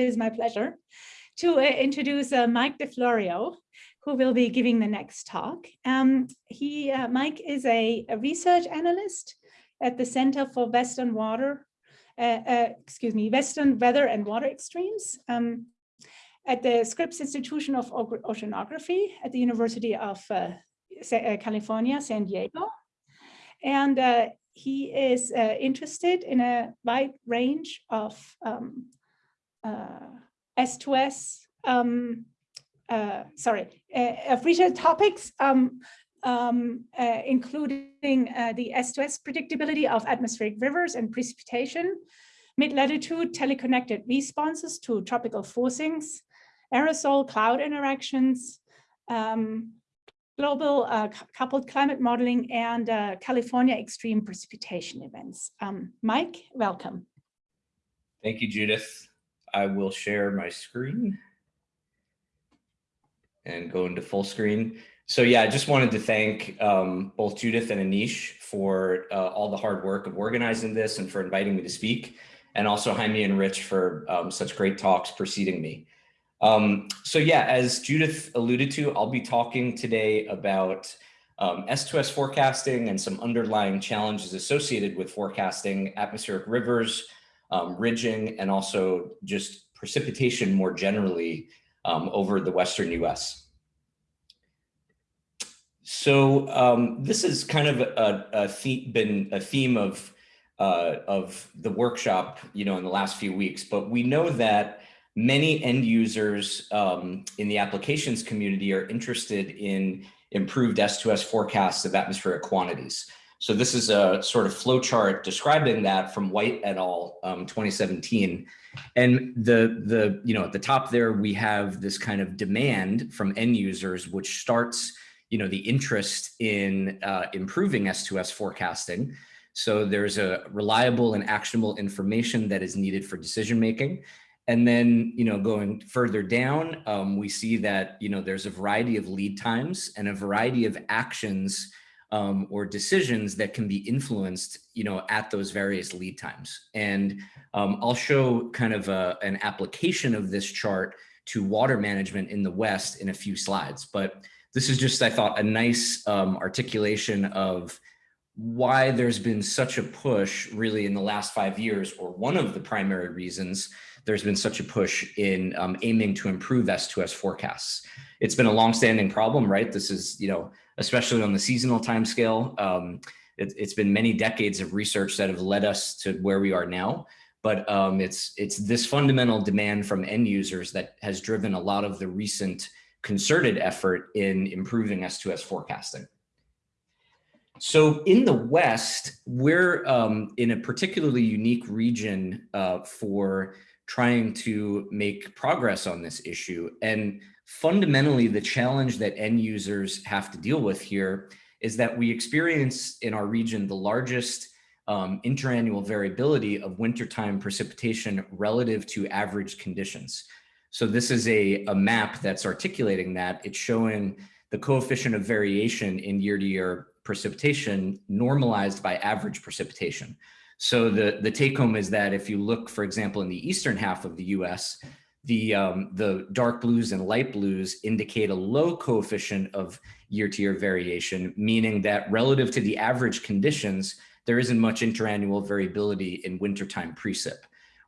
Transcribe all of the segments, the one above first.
it is my pleasure to uh, introduce uh, Mike DeFlorio, who will be giving the next talk. Um, he, uh, Mike is a, a, research analyst at the Center for Western Water, uh, uh, excuse me, Western Weather and Water Extremes um, at the Scripps Institution of Oceanography at the University of uh, California, San Diego. And he is interested in a wide range of um, S2S, um, uh, sorry, uh, of topics, um, um, uh, including uh, the S2S predictability of atmospheric rivers and precipitation, mid-latitude teleconnected responses to tropical forcings, aerosol cloud interactions, um, global uh, coupled climate modeling, and uh, California extreme precipitation events. Um, Mike, welcome. Thank you, Judith. I will share my screen and go into full screen. So yeah, I just wanted to thank um, both Judith and Anish for uh, all the hard work of organizing this and for inviting me to speak, and also Jaime and Rich for um, such great talks preceding me. Um, so yeah, as Judith alluded to, I'll be talking today about um, S2S forecasting and some underlying challenges associated with forecasting atmospheric rivers, um, ridging, and also just precipitation more generally um, over the Western US. So um, this is kind of a, a been a theme of uh, of the workshop, you know, in the last few weeks, but we know that many end users um, in the applications community are interested in improved S2S forecasts of atmospheric quantities. So this is a sort of flow chart describing that from White et al. Um, 2017. And the, the, you know, at the top there, we have this kind of demand from end users, which starts, you know, the interest in uh, improving S2S forecasting. So there's a reliable and actionable information that is needed for decision making. And then, you know, going further down, um, we see that, you know, there's a variety of lead times and a variety of actions um, or decisions that can be influenced, you know, at those various lead times. And um, I'll show kind of a, an application of this chart to water management in the West in a few slides. But this is just, I thought, a nice um, articulation of why there's been such a push really in the last five years, or one of the primary reasons there's been such a push in um, aiming to improve S2S forecasts. It's been a longstanding problem, right? This is, you know, especially on the seasonal timescale. Um, it, has been many decades of research that have led us to where we are now. But um, it's, it's this fundamental demand from end users that has driven a lot of the recent concerted effort in improving S2S forecasting. So in the West, we're um, in a particularly unique region uh, for trying to make progress on this issue. And fundamentally, the challenge that end users have to deal with here is that we experience in our region the largest um, interannual variability of wintertime precipitation relative to average conditions. So this is a, a map that's articulating that. It's showing the coefficient of variation in year to year precipitation normalized by average precipitation. So the, the take home is that if you look, for example, in the eastern half of the US, the, um, the dark blues and light blues indicate a low coefficient of year-to-year -year variation, meaning that relative to the average conditions, there isn't much interannual variability in wintertime precip.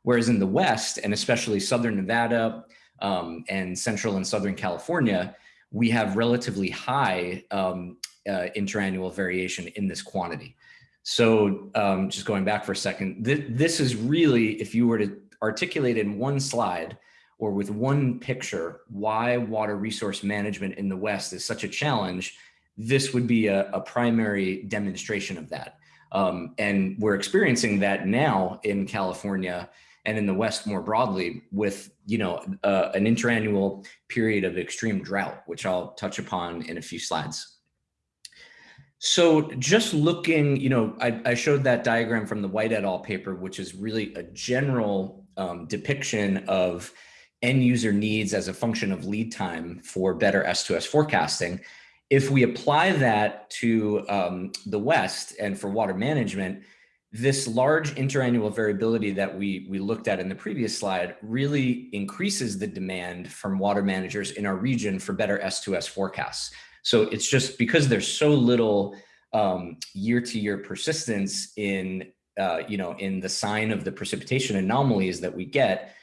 Whereas in the West, and especially Southern Nevada um, and Central and Southern California, we have relatively high um, uh, interannual variation in this quantity. So um, just going back for a second, th this is really, if you were to articulate in one slide or with one picture, why water resource management in the West is such a challenge, this would be a, a primary demonstration of that. Um, and we're experiencing that now in California and in the West more broadly with, you know, uh, an interannual period of extreme drought, which I'll touch upon in a few slides. So just looking, you know, I, I, showed that diagram from the White et al. paper, which is really a general um, depiction of end user needs as a function of lead time for better S2S forecasting. If we apply that to um, the West and for water management, this large interannual variability that we, we looked at in the previous slide really increases the demand from water managers in our region for better S2S forecasts. So it's just because there's so little um, year-to-year -year persistence in, uh, you know, in the sign of the precipitation anomalies that we get,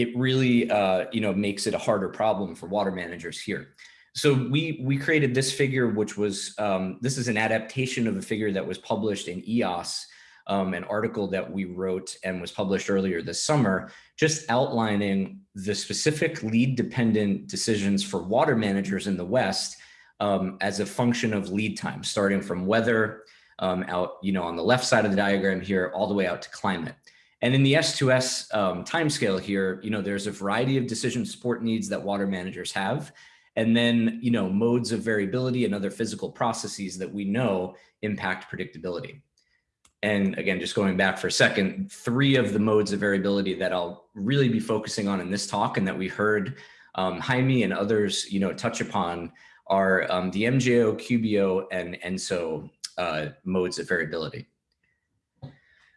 it really, uh, you know, makes it a harder problem for water managers here. So we we created this figure, which was um, this is an adaptation of a figure that was published in EOS, um, an article that we wrote and was published earlier this summer, just outlining the specific lead dependent decisions for water managers in the West um, as a function of lead time, starting from weather um, out, you know, on the left side of the diagram here, all the way out to climate. And in the S2S um, timescale here, you know, there's a variety of decision support needs that water managers have. And then, you know, modes of variability and other physical processes that we know impact predictability. And again, just going back for a second, three of the modes of variability that I'll really be focusing on in this talk and that we heard um, Jaime and others, you know, touch upon are um, the MJO, QBO, and ENSO uh, modes of variability.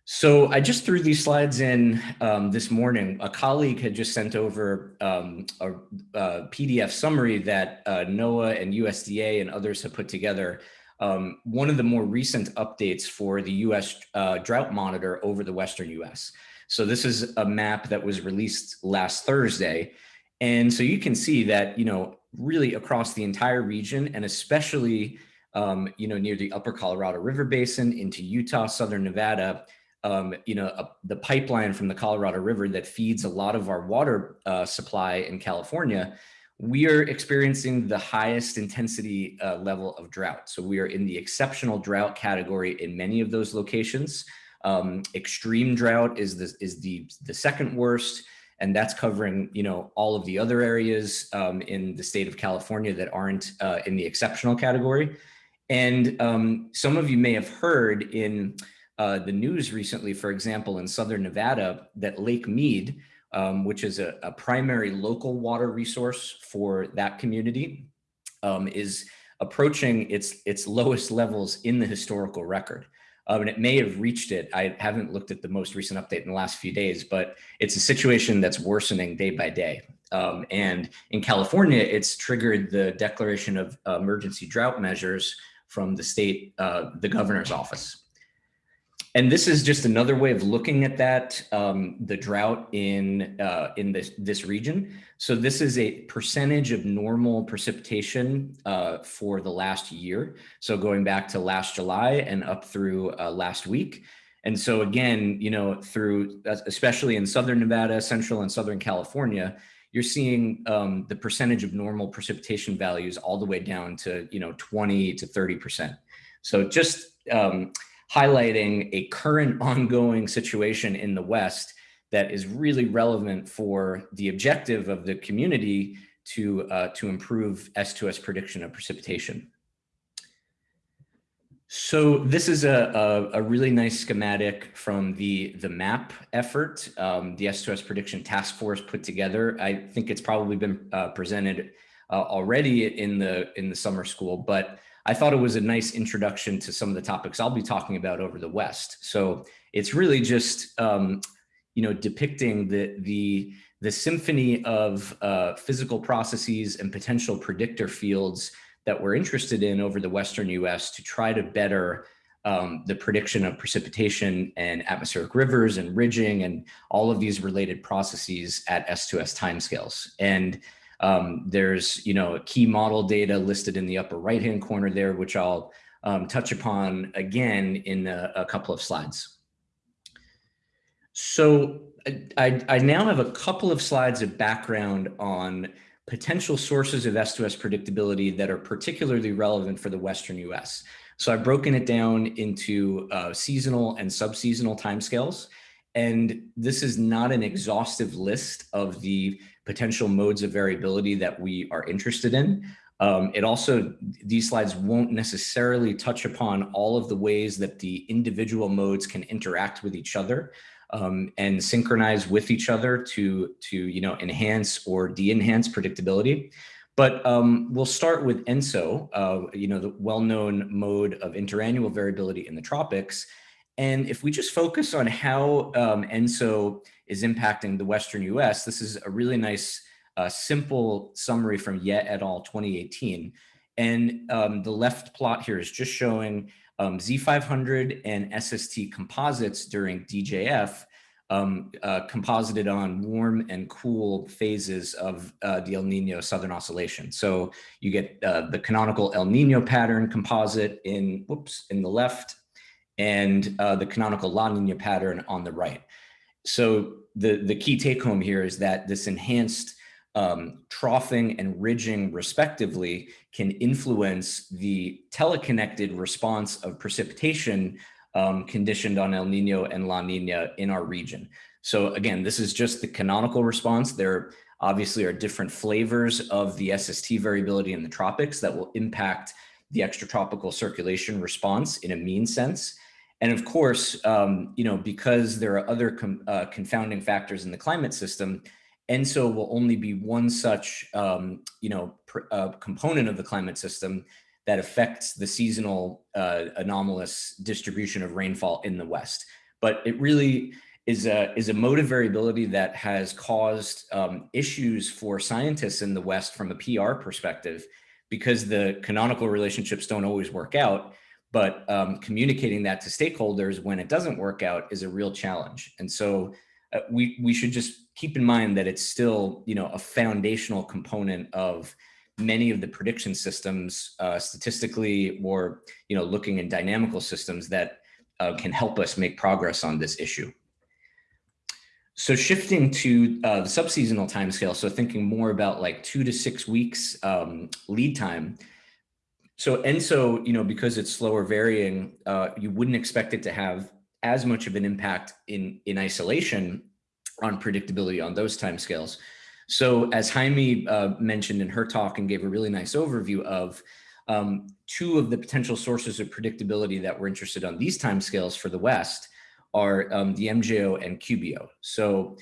So I just threw these slides in um, this morning. A colleague had just sent over um, a, a, PDF summary that uh, NOAA and USDA and others have put together. Um, one of the more recent updates for the US uh, drought monitor over the Western US. So this is a map that was released last Thursday. And so you can see that, you know, really across the entire region and especially, um, you know, near the upper Colorado River Basin into Utah, Southern Nevada, um, you know, a, the pipeline from the Colorado River that feeds a lot of our water uh, supply in California, we are experiencing the highest intensity uh, level of drought. So we are in the exceptional drought category in many of those locations. Um, extreme drought is the, is the, the second worst, and that's covering, you know, all of the other areas um, in the state of California that aren't uh, in the exceptional category. And um, some of you may have heard in uh, the news recently, for example, in Southern Nevada, that Lake Mead, um, which is a, a, primary local water resource for that community, um, is approaching its, its lowest levels in the historical record. Um, and it may have reached it. I haven't looked at the most recent update in the last few days, but it's a situation that's worsening day by day. Um, and in California, it's triggered the declaration of emergency drought measures from the state, uh, the governor's office. And this is just another way of looking at that, um, the drought in uh, in this, this region. So this is a percentage of normal precipitation uh, for the last year. So going back to last July and up through uh, last week. And so again, you know, through, especially in Southern Nevada, Central and Southern California, you're seeing um, the percentage of normal precipitation values all the way down to, you know, 20 to 30%. So just, um, highlighting a current ongoing situation in the West that is really relevant for the objective of the community to, uh, to improve S2S prediction of precipitation. So this is a, a, a, really nice schematic from the, the MAPP effort, um, the S2S prediction task force put together. I think it's probably been uh, presented uh, already in the, in the summer school, but I thought it was a nice introduction to some of the topics I'll be talking about over the West. So it's really just, um, you know, depicting the, the, the symphony of uh, physical processes and potential predictor fields that we're interested in over the Western US to try to better um, the prediction of precipitation and atmospheric rivers and ridging and all of these related processes at S2S timescales. And um, there's, you know, key model data listed in the upper right-hand corner there, which I'll um, touch upon again in a, a, couple of slides. So I, I now have a couple of slides of background on potential sources of S2S predictability that are particularly relevant for the Western US. So I've broken it down into uh, seasonal and subseasonal timescales. And this is not an exhaustive list of the potential modes of variability that we are interested in. Um, it also, these slides won't necessarily touch upon all of the ways that the individual modes can interact with each other um, and synchronize with each other to, to you know, enhance or de-enhance predictability. But um, we'll start with ENSO, uh, you know, the well-known mode of interannual variability in the tropics. And if we just focus on how um, ENSO is impacting the Western US, this is a really nice, uh, simple summary from Yeh et al. 2018. And um, the left plot here is just showing um, Z500 and SST composites during DJF um, uh, composited on warm and cool phases of uh, the El Nino Southern Oscillation. So you get uh, the canonical El Nino pattern composite in, whoops, in the left, and uh, the canonical La Nina pattern on the right. So the, the key take home here is that this enhanced um, troughing and ridging respectively can influence the teleconnected response of precipitation um, conditioned on El Nino and La Nina in our region. So again, this is just the canonical response. There obviously are different flavors of the SST variability in the tropics that will impact the extratropical circulation response in a mean sense. And of course, um, you know, because there are other uh, confounding factors in the climate system, ENSO will only be one such, um, you know, uh, component of the climate system that affects the seasonal uh, anomalous distribution of rainfall in the West. But it really is a, is a mode of variability that has caused um, issues for scientists in the West from a PR perspective, because the canonical relationships don't always work out, but um, communicating that to stakeholders when it doesn't work out is a real challenge. And so uh, we, we should just keep in mind that it's still, you know, a foundational component of many of the prediction systems uh, statistically or you know looking in dynamical systems that uh, can help us make progress on this issue. So shifting to uh, the subseasonal timescale, so thinking more about like two to six weeks um, lead time. So ENSO, you know, because it's slower varying, uh, you wouldn't expect it to have as much of an impact in in isolation on predictability on those timescales. So as Jaime uh, mentioned in her talk and gave a really nice overview of um, two of the potential sources of predictability that we're interested on these timescales for the West are um, the MJO and QBO. So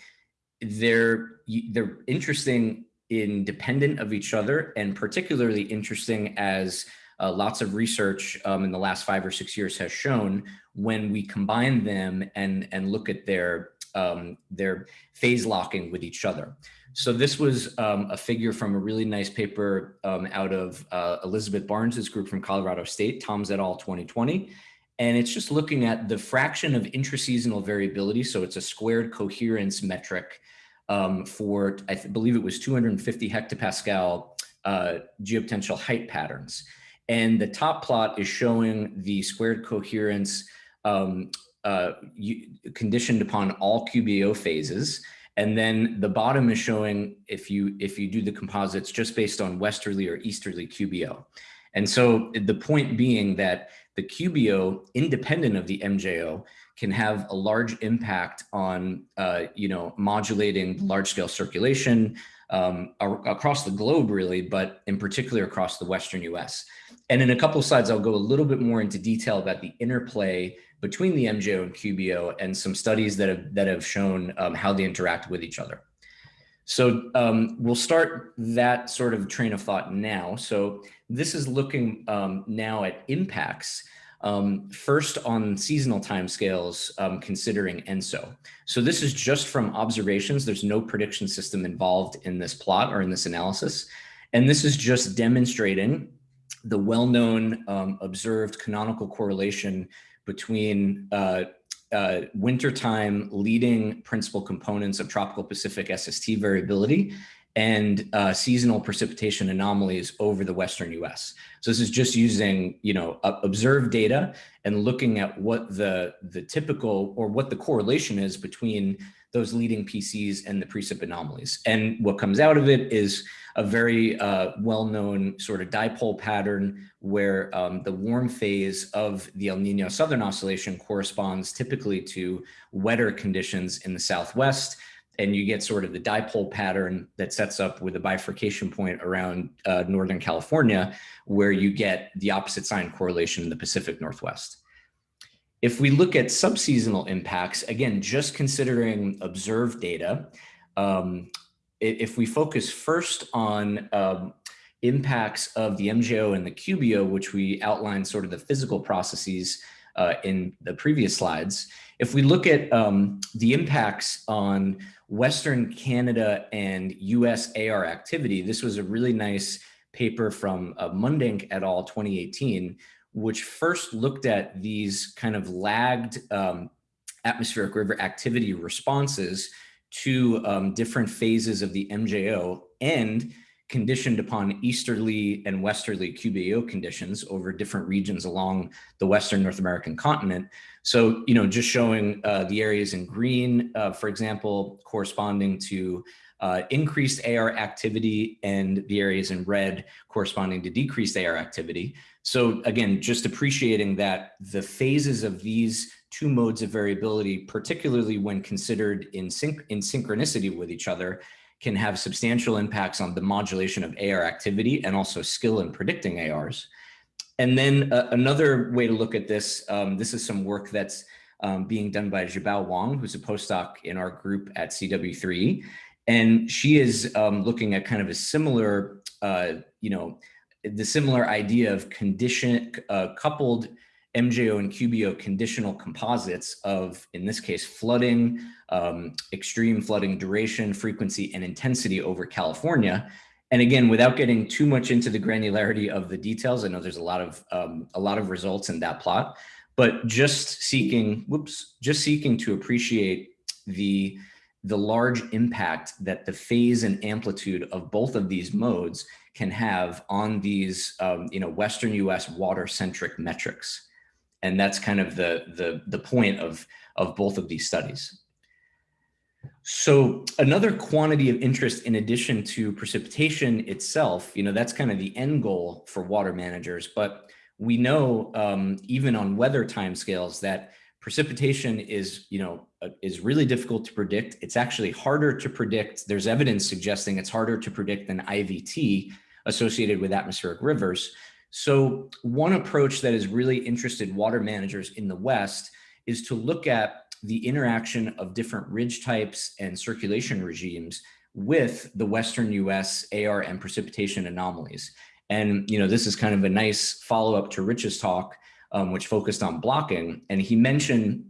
they're, they're interesting independent of each other and particularly interesting as uh, lots of research um, in the last five or six years has shown when we combine them and, and look at their, um, their phase locking with each other. So this was um, a figure from a really nice paper um, out of uh, Elizabeth Barnes's group from Colorado State, Toms et al. 2020. And it's just looking at the fraction of intraseasonal variability. So it's a squared coherence metric um, for, I believe it was 250 hectopascal uh, geopotential height patterns. And the top plot is showing the squared coherence um, uh, conditioned upon all QBO phases. And then the bottom is showing if you if you do the composites just based on westerly or easterly QBO. And so the point being that the QBO, independent of the MJO, can have a large impact on, uh, you know, modulating large scale circulation um, across the globe, really, but in particular across the Western US. And in a couple of slides, I'll go a little bit more into detail about the interplay between the MJO and QBO and some studies that have, that have shown um, how they interact with each other. So um, we'll start that sort of train of thought now. So this is looking um, now at impacts um, first on seasonal timescales, um, considering ENSO. So this is just from observations. There's no prediction system involved in this plot or in this analysis. And this is just demonstrating the well-known um, observed canonical correlation between uh, uh, wintertime leading principal components of tropical Pacific SST variability and uh, seasonal precipitation anomalies over the Western US. So this is just using, you know, observed data and looking at what the, the typical or what the correlation is between those leading PCs and the precip anomalies. And what comes out of it is a very uh, well-known sort of dipole pattern where um, the warm phase of the El Nino Southern Oscillation corresponds typically to wetter conditions in the Southwest. And you get sort of the dipole pattern that sets up with a bifurcation point around uh, Northern California, where you get the opposite sign correlation in the Pacific Northwest. If we look at subseasonal impacts, again, just considering observed data, um, if we focus first on um, impacts of the MJO and the QBO, which we outline sort of the physical processes uh, in the previous slides. If we look at um, the impacts on Western Canada and US AR activity, this was a really nice paper from uh, Mundhenk et al. 2018, which first looked at these kind of lagged um, atmospheric river activity responses to um, different phases of the MJO and conditioned upon easterly and westerly QBO conditions over different regions along the Western North American continent. So, you know, just showing uh, the areas in green, uh, for example, corresponding to uh, increased AR activity and the areas in red corresponding to decreased AR activity. So again, just appreciating that the phases of these two modes of variability, particularly when considered in, synch in synchronicity with each other, can have substantial impacts on the modulation of AR activity and also skill in predicting ARs. And then uh, another way to look at this, um, this is some work that's um, being done by Jiabao Wang, who's a postdoc in our group at CW3. And she is um, looking at kind of a similar, uh, you know, the similar idea of condition uh, coupled MJO and QBO conditional composites of, in this case, flooding, um, extreme flooding duration, frequency, and intensity over California. And again, without getting too much into the granularity of the details, I know there's a lot of um, a lot of results in that plot, but just seeking, whoops, just seeking to appreciate the the large impact that the phase and amplitude of both of these modes can have on these, um, you know, Western US water centric metrics. And that's kind of the, the, the point of, of both of these studies. So another quantity of interest in addition to precipitation itself, you know, that's kind of the end goal for water managers, but we know um, even on weather timescales that precipitation is, you know, uh, is really difficult to predict. It's actually harder to predict. There's evidence suggesting it's harder to predict than IVT associated with atmospheric rivers. So one approach that has really interested water managers in the West is to look at the interaction of different ridge types and circulation regimes with the Western US AR and precipitation anomalies. And, you know, this is kind of a nice follow up to Rich's talk, um, which focused on blocking. And he mentioned,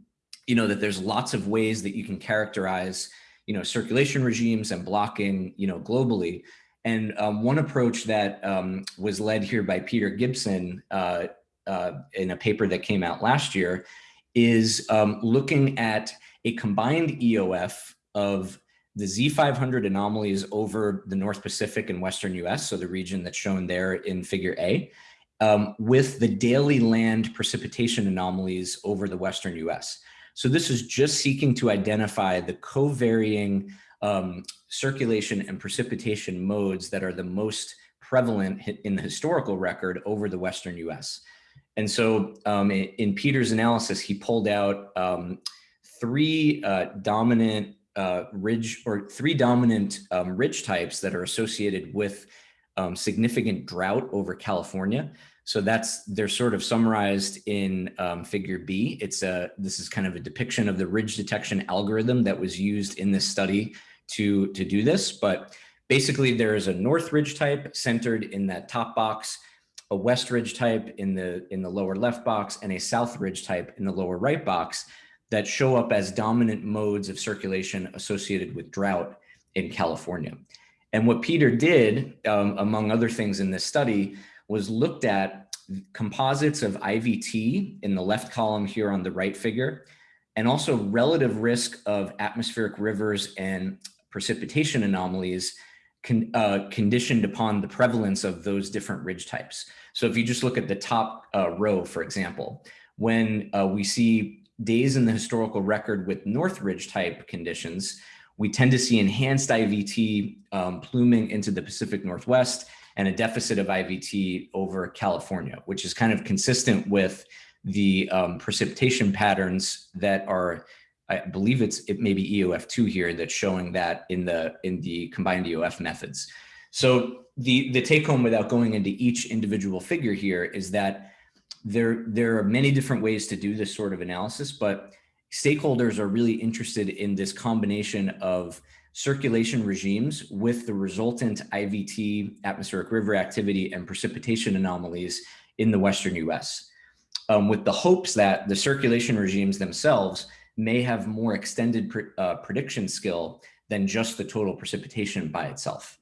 you know, that there's lots of ways that you can characterize, you know, circulation regimes and blocking, you know, globally. And um, one approach that um, was led here by Peter Gibson uh, uh, in a paper that came out last year is um, looking at a combined EOF of the Z500 anomalies over the North Pacific and Western US, so the region that's shown there in figure A, um, with the daily land precipitation anomalies over the Western US. So this is just seeking to identify the co-varying um, circulation and precipitation modes that are the most prevalent in the historical record over the Western US. And so um, in, Peter's analysis, he pulled out um, three uh, dominant uh, ridge or three dominant um, ridge types that are associated with um, significant drought over California. So that's, they're sort of summarized in um, figure B. It's a, this is kind of a depiction of the ridge detection algorithm that was used in this study to, to do this. But basically there is a north ridge type centered in that top box, a west ridge type in the, in the lower left box, and a south ridge type in the lower right box that show up as dominant modes of circulation associated with drought in California. And what Peter did, um, among other things in this study, was looked at composites of IVT in the left column here on the right figure, and also relative risk of atmospheric rivers and precipitation anomalies con, uh, conditioned upon the prevalence of those different ridge types. So if you just look at the top uh, row, for example, when uh, we see days in the historical record with North Ridge type conditions, we tend to see enhanced IVT um, pluming into the Pacific Northwest and a deficit of IVT over California, which is kind of consistent with the um, precipitation patterns that are I believe it's it may be EOF2 here that's showing that in the in the combined EOF methods. So the the take home without going into each individual figure here is that there there are many different ways to do this sort of analysis, but stakeholders are really interested in this combination of circulation regimes with the resultant IVT, atmospheric river activity, and precipitation anomalies in the Western US. um, with the hopes that the circulation regimes themselves may have more extended uh, prediction skill than just the total precipitation by itself.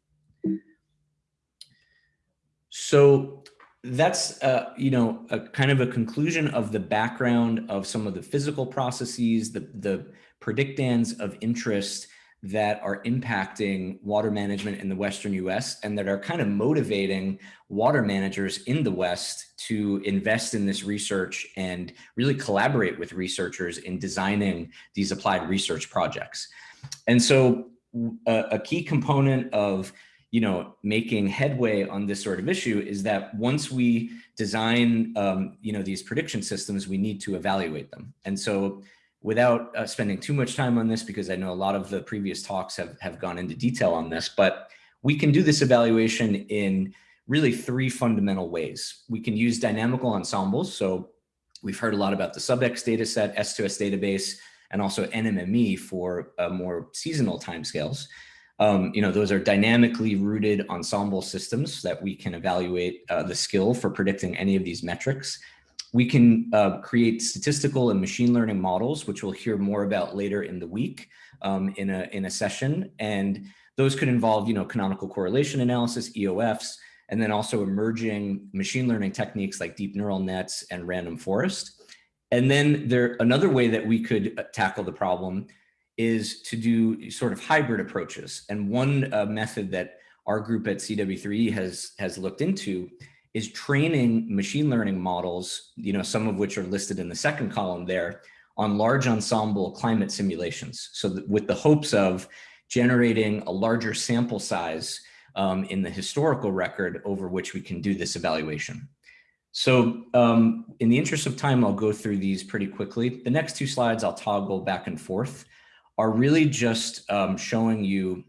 So that's, uh, you know, a kind of a conclusion of the background of some of the physical processes, the, the predictands of interest that are impacting water management in the Western US and that are kind of motivating water managers in the West to invest in this research and really collaborate with researchers in designing these applied research projects. And so a, a key component of you know, making headway on this sort of issue is that once we design, um, you know, these prediction systems, we need to evaluate them. And so without uh, spending too much time on this, because I know a lot of the previous talks have, have gone into detail on this, but we can do this evaluation in really three fundamental ways. We can use dynamical ensembles. So we've heard a lot about the SubX dataset, S2S database, and also NMME for uh, more seasonal timescales. Um, you know, those are dynamically rooted ensemble systems that we can evaluate uh, the skill for predicting any of these metrics. We can uh, create statistical and machine learning models, which we'll hear more about later in the week um, in, a, in a session. And those could involve, you know, canonical correlation analysis, EOFs, and then also emerging machine learning techniques like deep neural nets and random forest. And then there another way that we could uh, tackle the problem is to do sort of hybrid approaches. And one uh, method that our group at CW3 has has looked into is training machine learning models, you know, some of which are listed in the second column there, on large ensemble climate simulations. So with the hopes of generating a larger sample size um, in the historical record over which we can do this evaluation. So um, in the interest of time, I'll go through these pretty quickly. The next two slides I'll toggle back and forth are really just um, showing you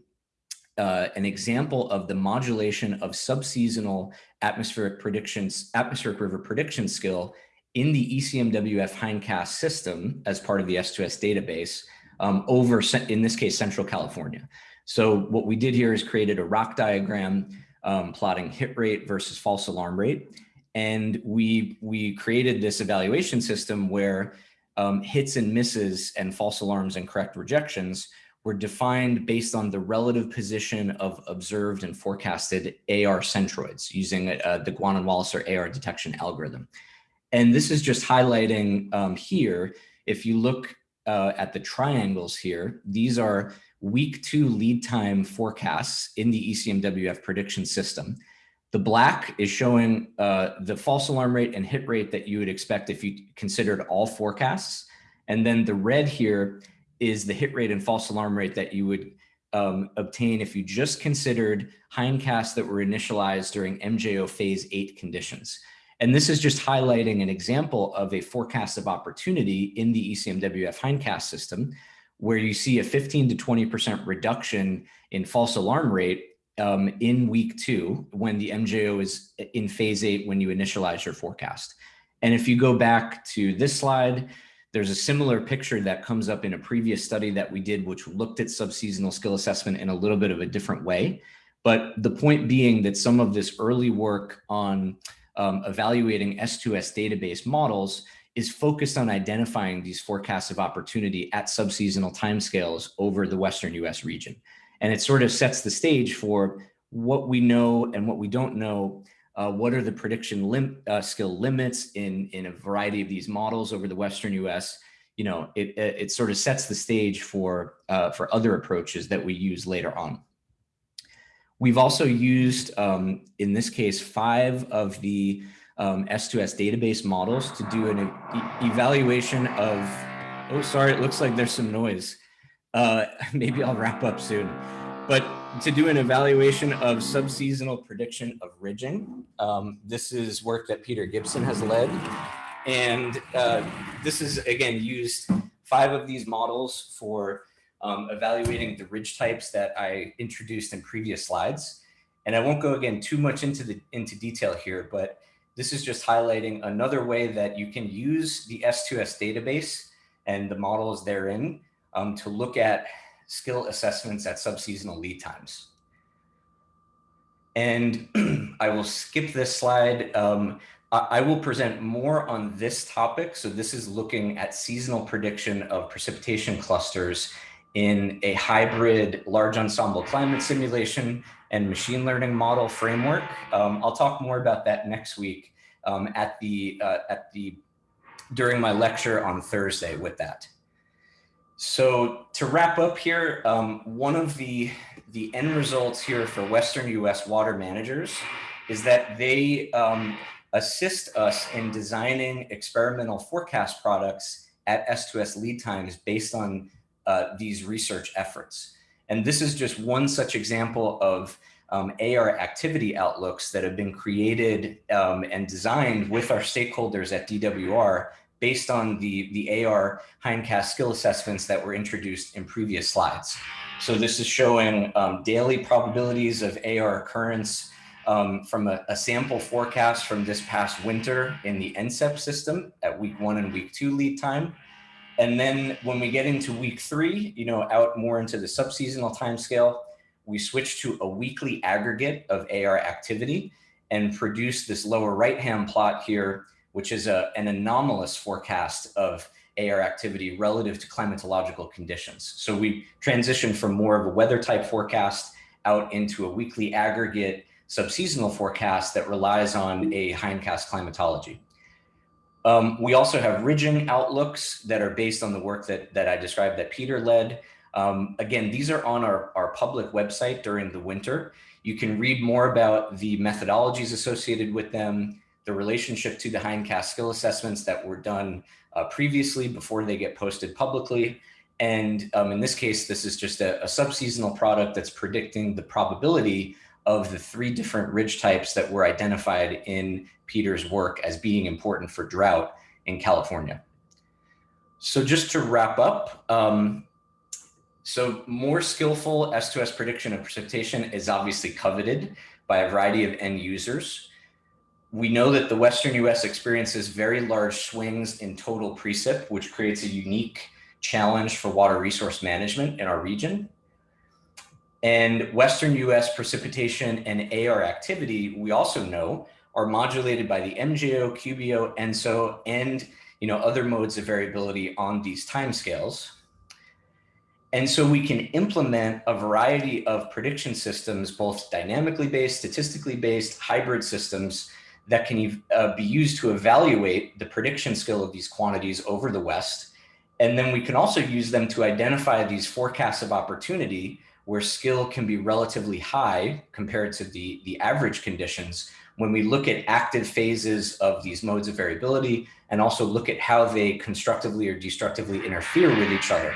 uh, an example of the modulation of subseasonal atmospheric predictions, atmospheric river prediction skill in the ECMWF hindcast system as part of the S2S database um, over, in this case, Central California. So what we did here is created a ROC diagram um, plotting hit rate versus false alarm rate. And we, we created this evaluation system where um, hits and misses and false alarms and correct rejections were defined based on the relative position of observed and forecasted AR centroids using uh, the Guan and Waliser AR detection algorithm. And this is just highlighting um, here, if you look uh, at the triangles here, these are week two lead time forecasts in the ECMWF prediction system. The black is showing uh, the false alarm rate and hit rate that you would expect if you considered all forecasts. And then the red here is the hit rate and false alarm rate that you would um, obtain if you just considered hindcasts that were initialized during MJO phase eight conditions. And this is just highlighting an example of a forecast of opportunity in the ECMWF hindcast system, where you see a 15 to 20% reduction in false alarm rate um, in week two when the MJO is in phase eight when you initialize your forecast. And if you go back to this slide, there's a similar picture that comes up in a previous study that we did, which looked at subseasonal skill assessment in a little bit of a different way. But the point being that some of this early work on um, evaluating S2S database models is focused on identifying these forecasts of opportunity at subseasonal timescales over the Western US region. And it sort of sets the stage for what we know and what we don't know uh, what are the prediction lim uh, skill limits in, in a variety of these models over the Western US? You know, it, it, sort of sets the stage for, uh, for other approaches that we use later on. We've also used, um, in this case, five of the um, S2S database models to do an e evaluation of, oh, sorry, it looks like there's some noise. Uh, maybe I'll wrap up soon. But to do an evaluation of subseasonal prediction of ridging. Um, this is work that Peter Gibson has led. And uh, this is, again, used five of these models for um, evaluating the ridge types that I introduced in previous slides. And I won't go again too much into the into detail here, but this is just highlighting another way that you can use the S2S database and the models therein um, to look at skill assessments at subseasonal lead times. And I will skip this slide, um, I will present more on this topic. So this is looking at seasonal prediction of precipitation clusters in a hybrid large ensemble climate simulation and machine learning model framework. Um, I'll talk more about that next week um, at the uh, at the during my lecture on Thursday with that. So to wrap up here, um, one of the the end results here for Western U.S. water managers is that they um, assist us in designing experimental forecast products at S2S lead times based on uh, these research efforts. And this is just one such example of um, AR activity outlooks that have been created um, and designed with our stakeholders at DWR based on the, the AR hindcast skill assessments that were introduced in previous slides. So this is showing um, daily probabilities of AR occurrence um, from a, a, sample forecast from this past winter in the NCEP system at week one and week two lead time. And then when we get into week three, you know, out more into the subseasonal timescale, we switch to a weekly aggregate of AR activity and produce this lower right-hand plot here, which is a, an anomalous forecast of AR activity relative to climatological conditions. So we transition from more of a weather type forecast out into a weekly aggregate subseasonal forecast that relies on a hindcast climatology. Um, we also have ridging outlooks that are based on the work that, that I described that Peter led. Um, again, these are on our, our public website during the winter. You can read more about the methodologies associated with them, the relationship to the hindcast skill assessments that were done uh, previously before they get posted publicly. And um, in this case, this is just a, a subseasonal product that's predicting the probability of the three different ridge types that were identified in Peter's work as being important for drought in California. So just to wrap up, um, so more skillful S2S prediction of precipitation is obviously coveted by a variety of end users. We know that the Western US experiences very large swings in total precip, which creates a unique challenge for water resource management in our region. And Western US precipitation and AR activity, we also know, are modulated by the MJO, QBO, ENSO, and you know, other modes of variability on these timescales. And so we can implement a variety of prediction systems, both dynamically based, statistically based, hybrid systems that can uh, be used to evaluate the prediction skill of these quantities over the West. And then we can also use them to identify these forecasts of opportunity where skill can be relatively high compared to the, the average conditions when we look at active phases of these modes of variability and also look at how they constructively or destructively interfere with each other.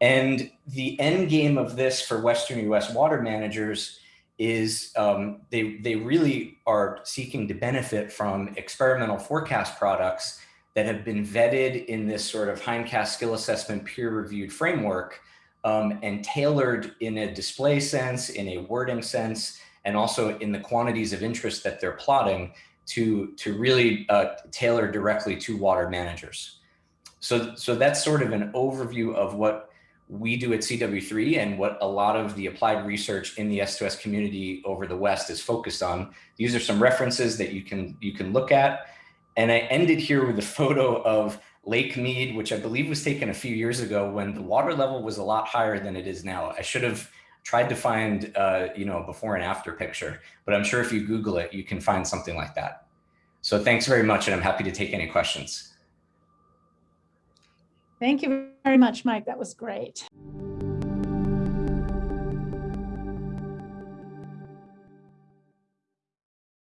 And the end game of this for Western US water managers is um, they, they really are seeking to benefit from experimental forecast products that have been vetted in this sort of hindcast skill assessment peer reviewed framework um, and tailored in a display sense, in a wording sense, and also in the quantities of interest that they're plotting to, to really uh, tailor directly to water managers. So, so that's sort of an overview of what we do at CW3 and what a lot of the applied research in the S2S community over the West is focused on. These are some references that you can, you can look at. And I ended here with a photo of Lake Mead, which I believe was taken a few years ago when the water level was a lot higher than it is now. I should have tried to find, uh, you know, a before and after picture, but I'm sure if you Google it, you can find something like that. So thanks very much, and I'm happy to take any questions. Thank you very much, Mike. That was great.